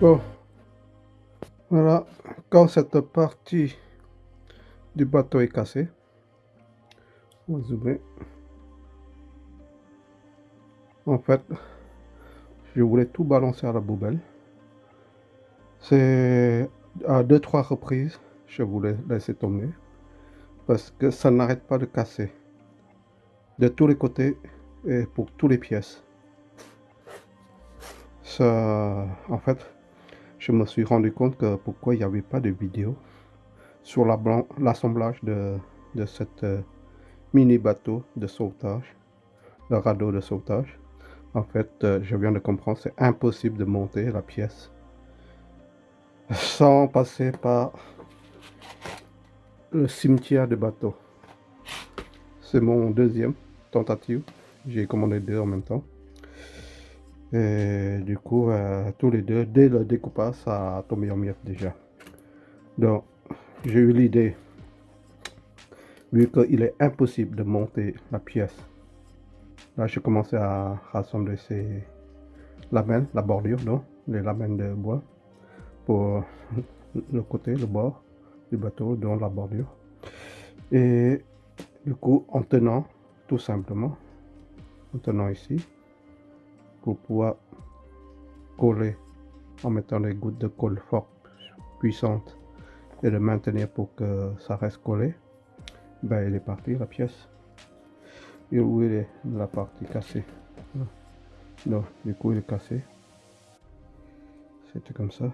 Bon, voilà, quand cette partie du bateau est cassée, on va zoomer. En fait, je voulais tout balancer à la poubelle. C'est à deux, trois reprises, je voulais laisser tomber. Parce que ça n'arrête pas de casser. De tous les côtés et pour toutes les pièces. Ça, en fait, je me suis rendu compte que pourquoi il n'y avait pas de vidéo sur l'assemblage de, de cette euh, mini bateau de sauvetage, le radeau de sauvetage. En fait, euh, je viens de comprendre, c'est impossible de monter la pièce sans passer par le cimetière de bateau. C'est mon deuxième tentative. J'ai commandé deux en même temps. Et du coup, euh, tous les deux, dès le découpage, ça a tombé en miettes déjà. Donc, j'ai eu l'idée, vu qu'il est impossible de monter la pièce. Là, j'ai commencé à rassembler ces lamelles, la bordure, non, les lamelles de bois, pour le côté, le bord du bateau, dans la bordure. Et du coup, en tenant, tout simplement, en tenant ici, pour pouvoir coller. En mettant des gouttes de colle fort puissantes et de maintenir pour que ça reste collé. Ben il est parti la pièce. Et où il est? La partie cassée. Non du coup il est cassé. C'était comme ça.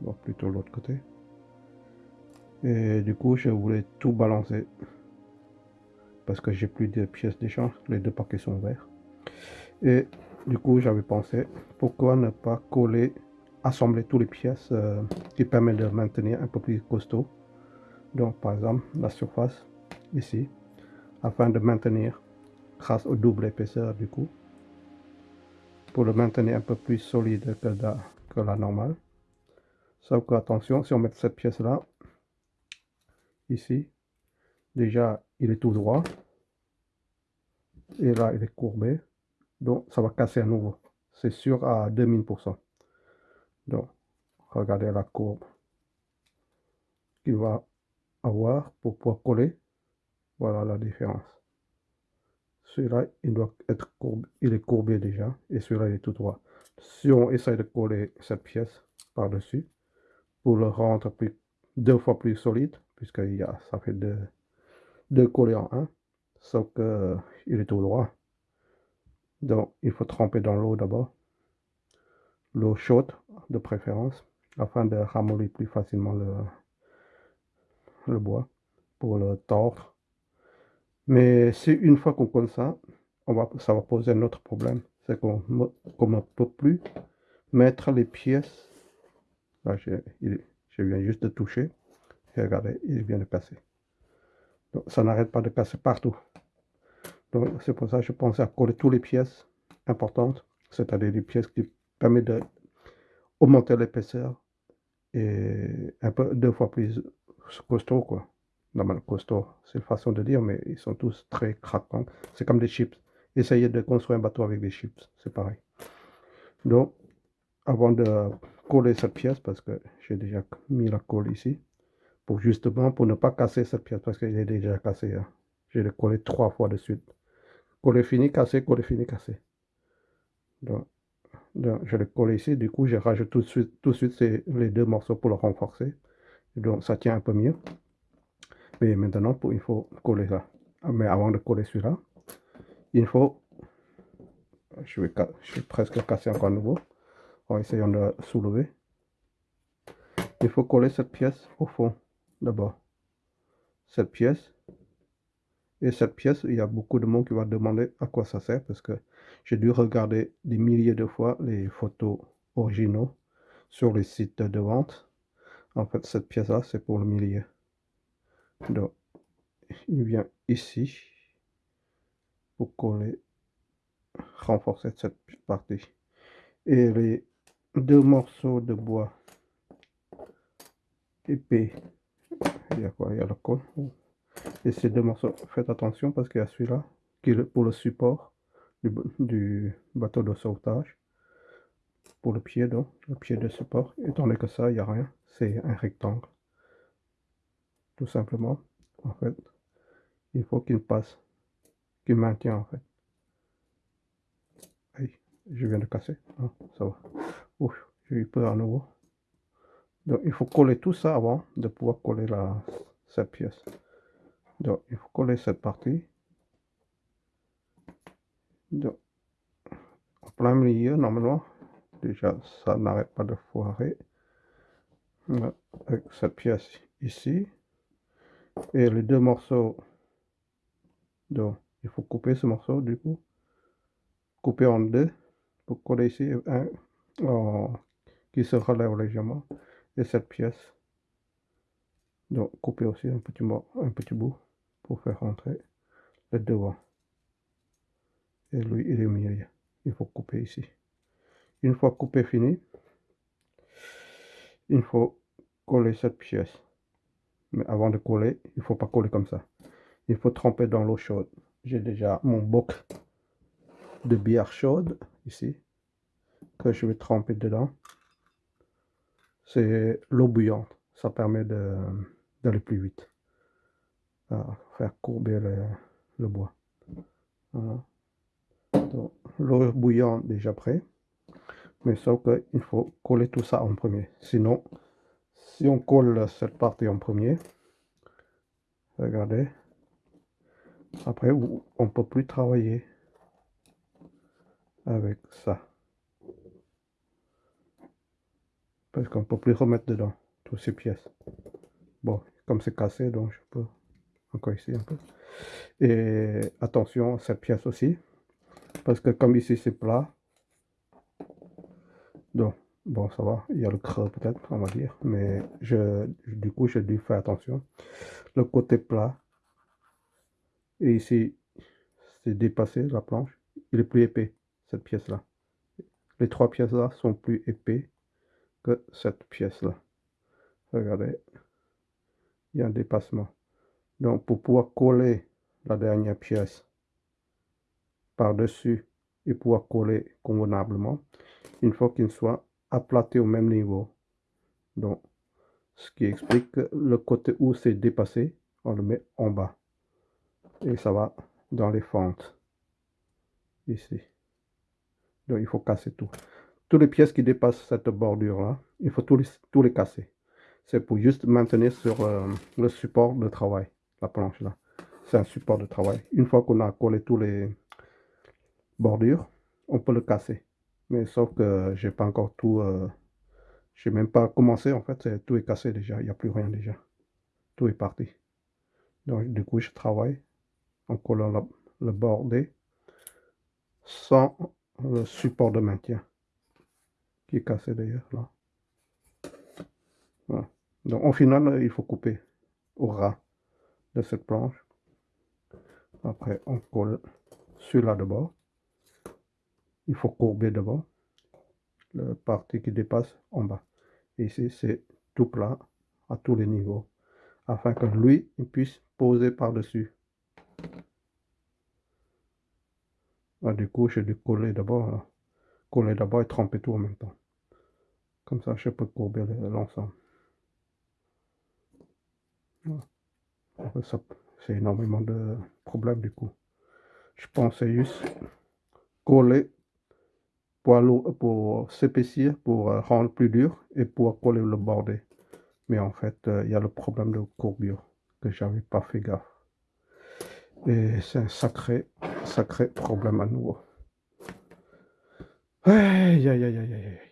Bon plutôt l'autre côté. Et du coup je voulais tout balancer. Parce que j'ai plus de pièces d'échange. Les deux paquets sont verts et du coup, j'avais pensé, pourquoi ne pas coller, assembler toutes les pièces euh, qui permettent de maintenir un peu plus costaud. Donc, par exemple, la surface ici, afin de maintenir, grâce au double épaisseur du coup, pour le maintenir un peu plus solide que la, que la normale. Sauf que, attention, si on met cette pièce-là, ici, déjà, il est tout droit. Et là, il est courbé. Donc, ça va casser à nouveau. C'est sûr à 2000%. Donc, regardez la courbe qu'il va avoir pour pouvoir coller. Voilà la différence. Celui-là, il doit être courbé. Est courbé déjà. Et celui-là, il est tout droit. Si on essaye de coller cette pièce par-dessus, pour le rendre plus, deux fois plus solide, puisque ça fait deux, deux collés en un, sauf qu'il est tout droit. Donc, il faut tremper dans l'eau d'abord. L'eau chaude, de préférence, afin de ramollir plus facilement le, bois pour le tordre. Mais si une fois qu'on colle ça, on va, ça va poser un autre problème. C'est qu'on ne peut plus mettre les pièces. Là, je, je viens juste de toucher. Et regardez, il vient de casser. Donc, ça n'arrête pas de casser partout c'est pour ça que je pensais à coller toutes les pièces importantes, c'est-à-dire les pièces qui permettent d'augmenter l'épaisseur et un peu deux fois plus costaud quoi. Normal costaud, c'est une façon de dire, mais ils sont tous très craquants. C'est comme des chips. Essayez de construire un bateau avec des chips, c'est pareil. Donc, avant de coller cette pièce, parce que j'ai déjà mis la colle ici, pour justement, pour ne pas casser cette pièce, parce qu'elle est déjà cassée. Hein. Collé trois fois de suite. Collé fini, cassé, collé fini, cassé. Donc, je l'ai collé ici. Du coup, je rajoute tout de suite, tout de suite les deux morceaux pour le renforcer. Donc, ça tient un peu mieux. Mais maintenant, il faut coller ça. Ah, mais avant de coller celui-là, il faut... Je vais, presque casser encore nouveau. En essayant de soulever. Il faut coller cette pièce au fond, d'abord. Cette pièce et cette pièce, il y a beaucoup de monde qui va demander à quoi ça sert parce que j'ai dû regarder des milliers de fois les photos originaux sur les sites de vente. En fait, cette pièce-là, c'est pour le milieu. Donc, il vient ici pour coller, renforcer cette partie. Et les deux morceaux de bois épais, il y a quoi? Il y a le col. Et ces deux morceaux, faites attention parce qu'il y a celui-là qui est pour le support du, bateau de sauvetage pour le pied, donc le pied de support. Étant donné que ça, il n'y a rien, c'est un rectangle. Tout simplement, en fait, il faut qu'il passe, qu'il maintient en fait. Je viens de casser. Ah, ça va. Ouf, j'ai eu peur à nouveau. Donc il faut coller tout ça avant de pouvoir coller la, cette pièce. Donc il faut coller cette partie. Donc, en plein milieu, normalement, déjà ça n'arrête pas de foirer. Avec cette pièce ici. Et les deux morceaux. Donc il faut couper ce morceau du coup. Couper en deux pour coller ici un qui se relève légèrement et cette pièce donc couper aussi un petit, un petit bout pour faire rentrer le devant et lui il est au il faut couper ici. Une fois coupé fini il faut coller cette pièce. Mais avant de coller il faut pas coller comme ça. Il faut tremper dans l'eau chaude. J'ai déjà mon boc de bière chaude ici que je vais tremper dedans. C'est l'eau bouillante. Ça permet d'aller plus vite. Faire courber le, bois. L'eau bouillante déjà prêt. Mais sauf qu'il faut coller tout ça en premier. Sinon, si on colle cette partie en premier, regardez, après on ne peut plus travailler avec ça. parce qu'on ne peut plus remettre dedans toutes ces pièces. Bon, comme c'est cassé, donc je peux encore ici un peu. Et attention cette pièce aussi, parce que comme ici c'est plat, donc bon ça va, il y a le creux peut-être, on va dire, mais je, du coup j'ai dû faire attention. Le côté plat, et ici c'est dépassé la planche, il est plus épais, cette pièce-là. Les trois pièces-là sont plus épais cette pièce-là. Regardez, il y a un dépassement. Donc, pour pouvoir coller la dernière pièce par-dessus et pouvoir coller convenablement, il faut qu'il soit aplati au même niveau. Donc, ce qui explique que le côté où c'est dépassé, on le met en bas. Et ça va dans les fentes. Ici. Donc, il faut casser tout toutes les pièces qui dépassent cette bordure là il faut tous les, tous les casser c'est pour juste maintenir sur euh, le support de travail la planche là. C'est un support de travail. Une fois qu'on a collé tous les bordures on peut le casser. Mais sauf que j'ai pas encore tout euh, j'ai même pas commencé en fait. Tout est cassé déjà. Il n'y a plus rien déjà. Tout est parti. Donc du coup je travaille en collant le bordé sans le support de maintien qui est cassé d'ailleurs là. Donc au final, il faut couper au ras de cette planche. Après, on colle celui-là de bord. Il faut courber devant la partie qui dépasse en bas. ici, c'est tout plat à tous les niveaux afin que lui, il puisse poser par-dessus. Du coup, j'ai dû coller d'abord coller d'abord et tremper tout en même temps. Comme ça, je peux courber l'ensemble. C'est énormément de problèmes du coup. Je pensais juste coller pour, pour s'épaissir, pour euh, rendre plus dur et pour coller le bordé. Mais en fait, euh, il y a le problème de courbure que j'avais pas fait gaffe. Et c'est un sacré, sacré problème à nouveau. Aïe, aïe, aïe, aïe, aïe.